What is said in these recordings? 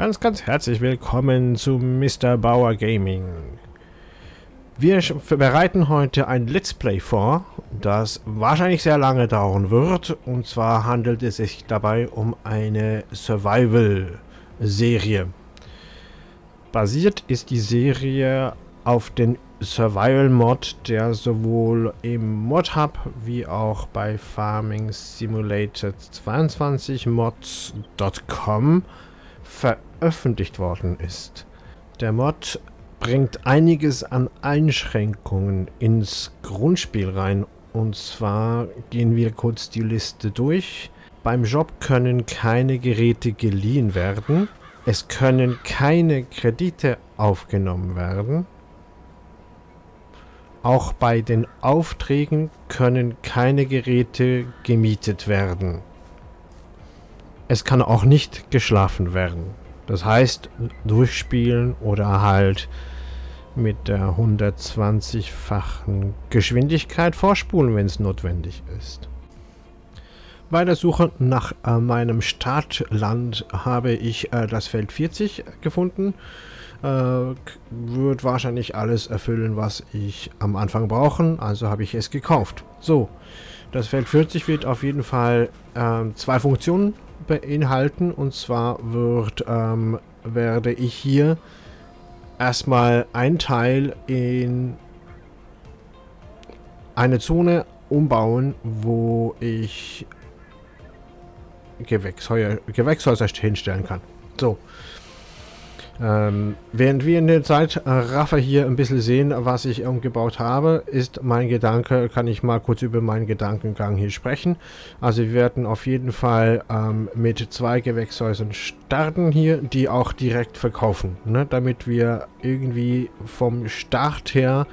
Ganz, ganz herzlich willkommen zu Mr. Bauer Gaming. Wir bereiten heute ein Let's Play vor, das wahrscheinlich sehr lange dauern wird. Und zwar handelt es sich dabei um eine Survival-Serie. Basiert ist die Serie auf den Survival-Mod, der sowohl im Mod-Hub wie auch bei Farming Simulator 22 mods.com veröffentlicht worden ist. Der Mod bringt einiges an Einschränkungen ins Grundspiel rein. Und zwar gehen wir kurz die Liste durch. Beim Job können keine Geräte geliehen werden. Es können keine Kredite aufgenommen werden. Auch bei den Aufträgen können keine Geräte gemietet werden. Es kann auch nicht geschlafen werden. Das heißt, durchspielen oder halt mit der 120-fachen Geschwindigkeit vorspulen, wenn es notwendig ist. Bei der Suche nach äh, meinem Startland habe ich äh, das Feld 40 gefunden. Äh, wird wahrscheinlich alles erfüllen, was ich am Anfang brauche, also habe ich es gekauft. So, das Feld 40 wird auf jeden Fall ähm, zwei Funktionen beinhalten. Und zwar wird, ähm, werde ich hier erstmal ein Teil in eine Zone umbauen, wo ich Gewächshäuser, Gewächshäuser hinstellen kann. So, ähm, während wir in der Zeit äh, hier ein bisschen sehen, was ich umgebaut habe, ist mein Gedanke, kann ich mal kurz über meinen Gedankengang hier sprechen. Also wir werden auf jeden Fall ähm, mit zwei Gewächshäusern starten hier, die auch direkt verkaufen, ne? damit wir irgendwie vom Start her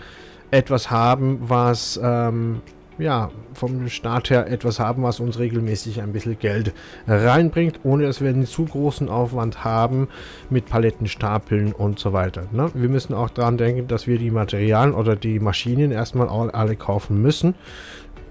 etwas haben, was ähm, ja, vom Start her etwas haben, was uns regelmäßig ein bisschen Geld reinbringt, ohne dass wir einen zu großen Aufwand haben mit Palettenstapeln und so weiter. Ne? Wir müssen auch daran denken, dass wir die Materialien oder die Maschinen erstmal alle kaufen müssen.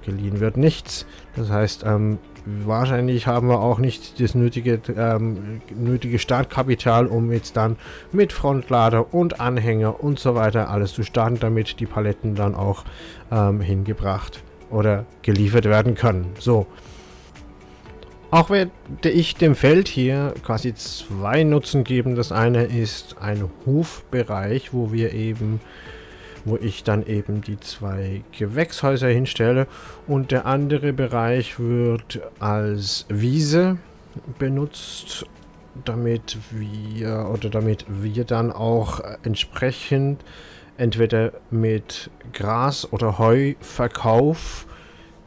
Geliehen wird nichts. Das heißt, ähm, wahrscheinlich haben wir auch nicht das nötige, ähm, nötige Startkapital, um jetzt dann mit Frontlader und Anhänger und so weiter alles zu starten, damit die Paletten dann auch ähm, hingebracht oder geliefert werden können. So. Auch werde ich dem Feld hier quasi zwei Nutzen geben. Das eine ist ein Hofbereich, wo wir eben, wo ich dann eben die zwei Gewächshäuser hinstelle. Und der andere Bereich wird als Wiese benutzt, damit wir oder damit wir dann auch entsprechend entweder mit Gras- oder Heuverkauf,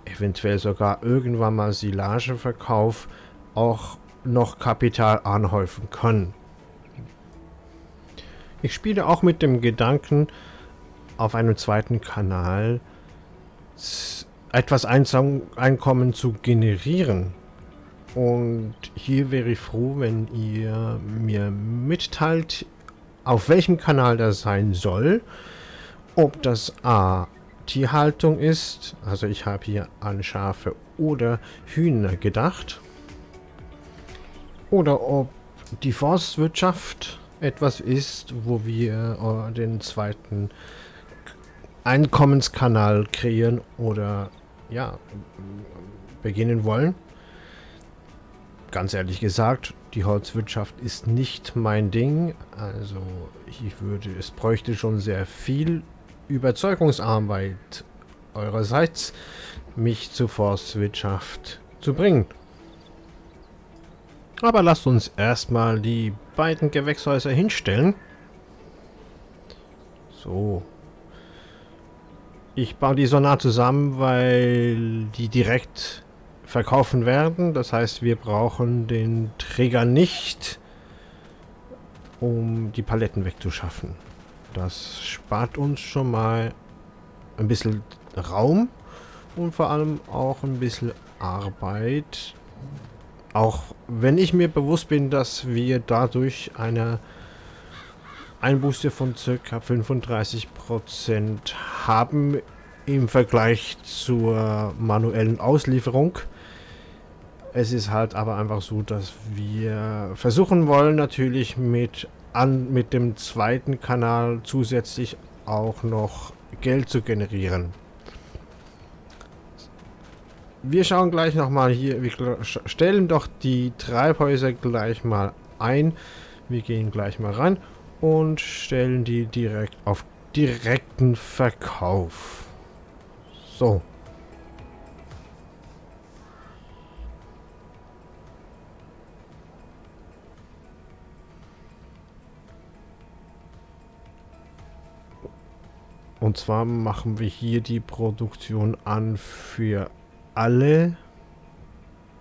eventuell sogar irgendwann mal Silageverkauf, auch noch Kapital anhäufen können. Ich spiele auch mit dem Gedanken, auf einem zweiten Kanal etwas Einkommen zu generieren. Und hier wäre ich froh, wenn ihr mir mitteilt, auf welchem Kanal das sein soll. Ob das A Tierhaltung ist, also ich habe hier an Schafe oder Hühner gedacht. Oder ob die Forstwirtschaft etwas ist, wo wir äh, den zweiten Einkommenskanal kreieren oder ja, beginnen wollen. Ganz ehrlich gesagt, die Holzwirtschaft ist nicht mein Ding. Also ich würde, es bräuchte schon sehr viel Überzeugungsarbeit eurerseits, mich zur Forstwirtschaft zu bringen. Aber lasst uns erstmal die beiden Gewächshäuser hinstellen. So. Ich baue die so nah zusammen, weil die direkt verkaufen werden. Das heißt, wir brauchen den Träger nicht, um die Paletten wegzuschaffen. Das spart uns schon mal ein bisschen Raum und vor allem auch ein bisschen Arbeit. Auch wenn ich mir bewusst bin, dass wir dadurch eine Einbuße von ca. 35% haben im Vergleich zur manuellen Auslieferung Es ist halt aber einfach so, dass wir versuchen wollen, natürlich mit, an, mit dem zweiten Kanal zusätzlich auch noch Geld zu generieren. Wir schauen gleich nochmal hier, wir stellen doch die Treibhäuser gleich mal ein. Wir gehen gleich mal rein und stellen die direkt auf direkten Verkauf. So. Und zwar machen wir hier die Produktion an für alle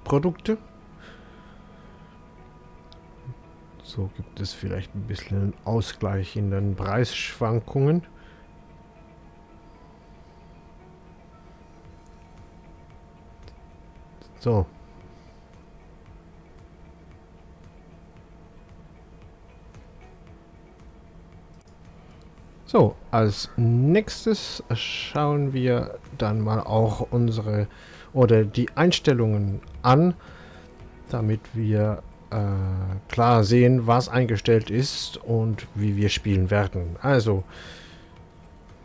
Produkte. So gibt es vielleicht ein bisschen einen Ausgleich in den Preisschwankungen. So. So, als nächstes schauen wir dann mal auch unsere oder die Einstellungen an, damit wir äh, klar sehen, was eingestellt ist und wie wir spielen werden. Also,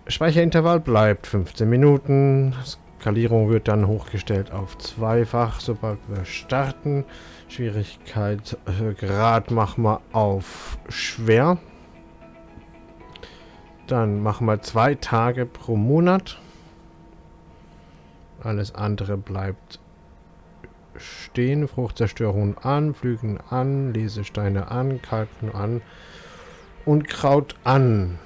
Speicherintervall bleibt 15 Minuten. Skalierung wird dann hochgestellt auf zweifach, sobald wir starten. Schwierigkeitsgrad äh, machen wir auf schwer. Dann machen wir zwei Tage pro Monat. Alles andere bleibt stehen. Fruchtzerstörung an, Flügen an, Lesesteine an, Kalken an und Kraut an.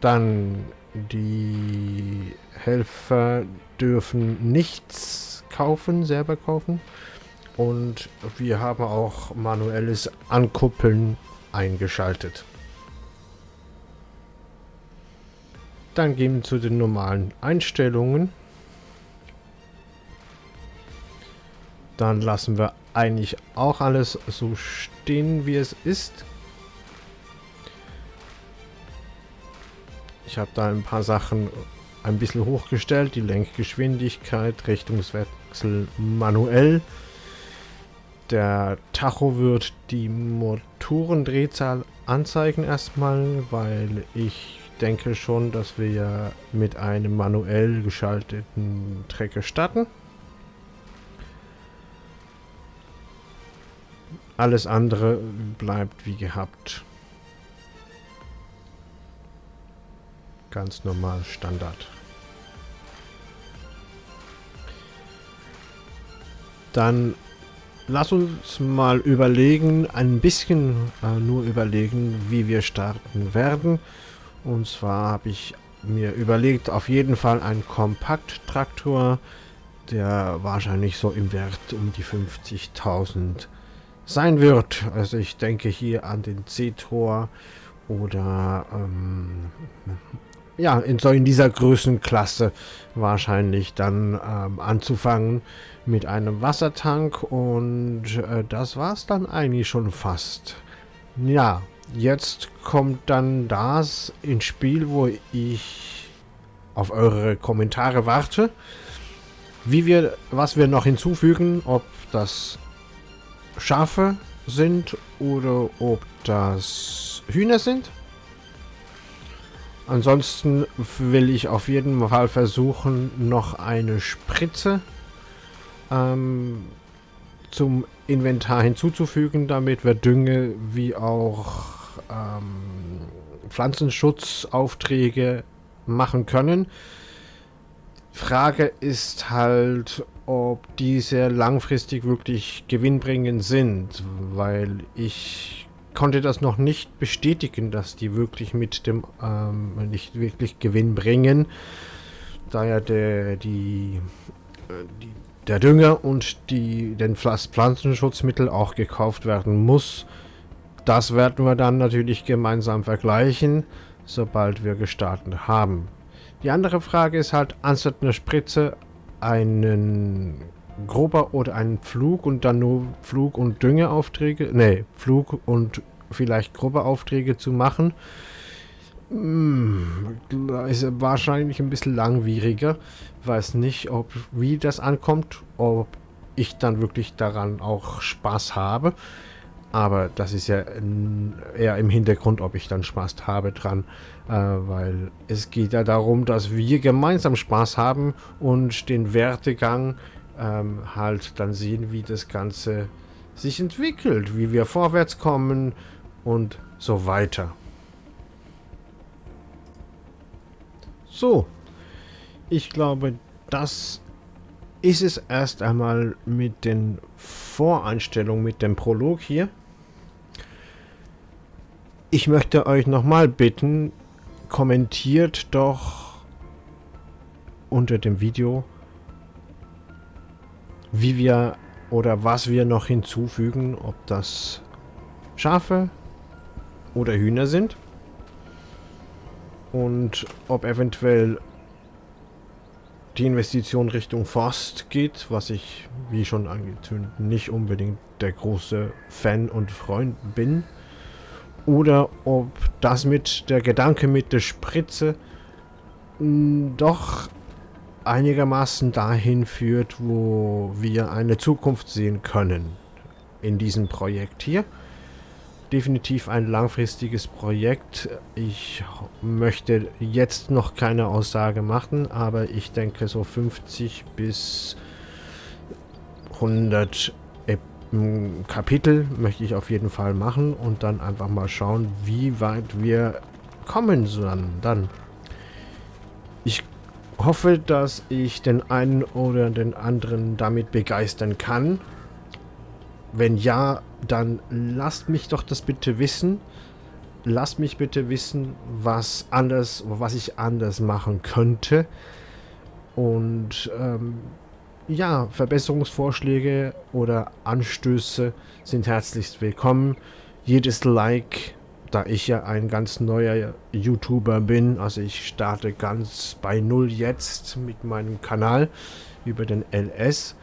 Dann die Helfer dürfen nichts kaufen, selber kaufen. Und wir haben auch manuelles Ankuppeln eingeschaltet. Dann gehen wir zu den normalen Einstellungen. Dann lassen wir eigentlich auch alles so stehen, wie es ist. Ich habe da ein paar Sachen ein bisschen hochgestellt. Die Lenkgeschwindigkeit, Richtungswechsel manuell. Der Tacho wird die Motorendrehzahl anzeigen erstmal, weil ich denke schon, dass wir ja mit einem manuell geschalteten Trecker starten. Alles andere bleibt wie gehabt. Ganz normal Standard. Dann lass uns mal überlegen, ein bisschen äh, nur überlegen, wie wir starten werden. Und zwar habe ich mir überlegt, auf jeden Fall ein Kompakt-Traktor, der wahrscheinlich so im Wert um die 50.000 sein wird. Also ich denke hier an den C-Tor oder ähm, ja, in, so in dieser Größenklasse wahrscheinlich dann ähm, anzufangen mit einem Wassertank und äh, das war es dann eigentlich schon fast. Ja, Jetzt kommt dann das ins Spiel, wo ich auf eure Kommentare warte. Wie wir, was wir noch hinzufügen, ob das Schafe sind oder ob das Hühner sind. Ansonsten will ich auf jeden Fall versuchen, noch eine Spritze ähm, zum Inventar hinzuzufügen, damit wir Dünge wie auch ähm, Pflanzenschutzaufträge machen können. Frage ist halt, ob diese langfristig wirklich gewinnbringend sind, weil ich konnte das noch nicht bestätigen, dass die wirklich mit dem ähm, nicht wirklich Gewinn bringen, da ja der die, äh, die der Dünger und die den Pflanzenschutzmittel auch gekauft werden muss. Das werden wir dann natürlich gemeinsam vergleichen, sobald wir gestartet haben. Die andere Frage ist halt, anstatt einer Spritze einen grober oder einen Flug und dann nur Flug- und Düngeaufträge, ne, Flug und vielleicht grobe Aufträge zu machen, hm, ist wahrscheinlich ein bisschen langwieriger. Weiß nicht, ob wie das ankommt, ob ich dann wirklich daran auch Spaß habe. Aber das ist ja eher im Hintergrund, ob ich dann Spaß habe dran, äh, weil es geht ja darum, dass wir gemeinsam Spaß haben und den Wertegang ähm, halt dann sehen, wie das Ganze sich entwickelt, wie wir vorwärts kommen und so weiter. So, ich glaube, das ist es erst einmal mit den Voreinstellungen, mit dem Prolog hier. Ich möchte euch nochmal bitten, kommentiert doch unter dem Video, wie wir oder was wir noch hinzufügen, ob das Schafe oder Hühner sind und ob eventuell die Investition Richtung Forst geht, was ich, wie schon angetönt, nicht unbedingt der große Fan und Freund bin. Oder ob das mit der Gedanke mit der Spritze hm, doch einigermaßen dahin führt, wo wir eine Zukunft sehen können in diesem Projekt hier definitiv ein langfristiges Projekt. Ich möchte jetzt noch keine Aussage machen, aber ich denke so 50 bis 100 Kapitel möchte ich auf jeden Fall machen und dann einfach mal schauen, wie weit wir kommen sollen dann. Ich hoffe, dass ich den einen oder den anderen damit begeistern kann. Wenn ja, dann lasst mich doch das bitte wissen. Lasst mich bitte wissen, was anders, was ich anders machen könnte. Und ähm, ja, Verbesserungsvorschläge oder Anstöße sind herzlichst willkommen. Jedes Like, da ich ja ein ganz neuer YouTuber bin, also ich starte ganz bei Null jetzt mit meinem Kanal über den LS.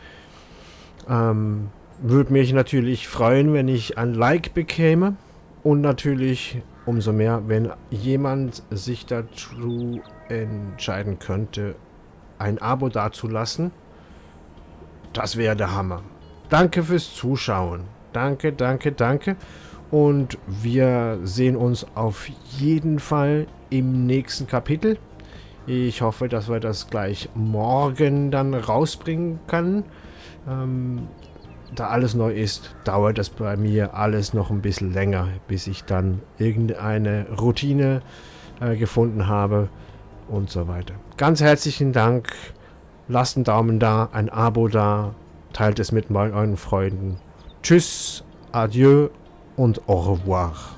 Ähm, würde mich natürlich freuen, wenn ich ein Like bekäme. Und natürlich umso mehr, wenn jemand sich dazu entscheiden könnte, ein Abo dazulassen. Das wäre der Hammer. Danke fürs Zuschauen. Danke, danke, danke. Und wir sehen uns auf jeden Fall im nächsten Kapitel. Ich hoffe, dass wir das gleich morgen dann rausbringen können. Ähm, da alles neu ist, dauert es bei mir alles noch ein bisschen länger, bis ich dann irgendeine Routine äh, gefunden habe und so weiter. Ganz herzlichen Dank. Lasst einen Daumen da, ein Abo da, teilt es mit euren Freunden. Tschüss, adieu und au revoir.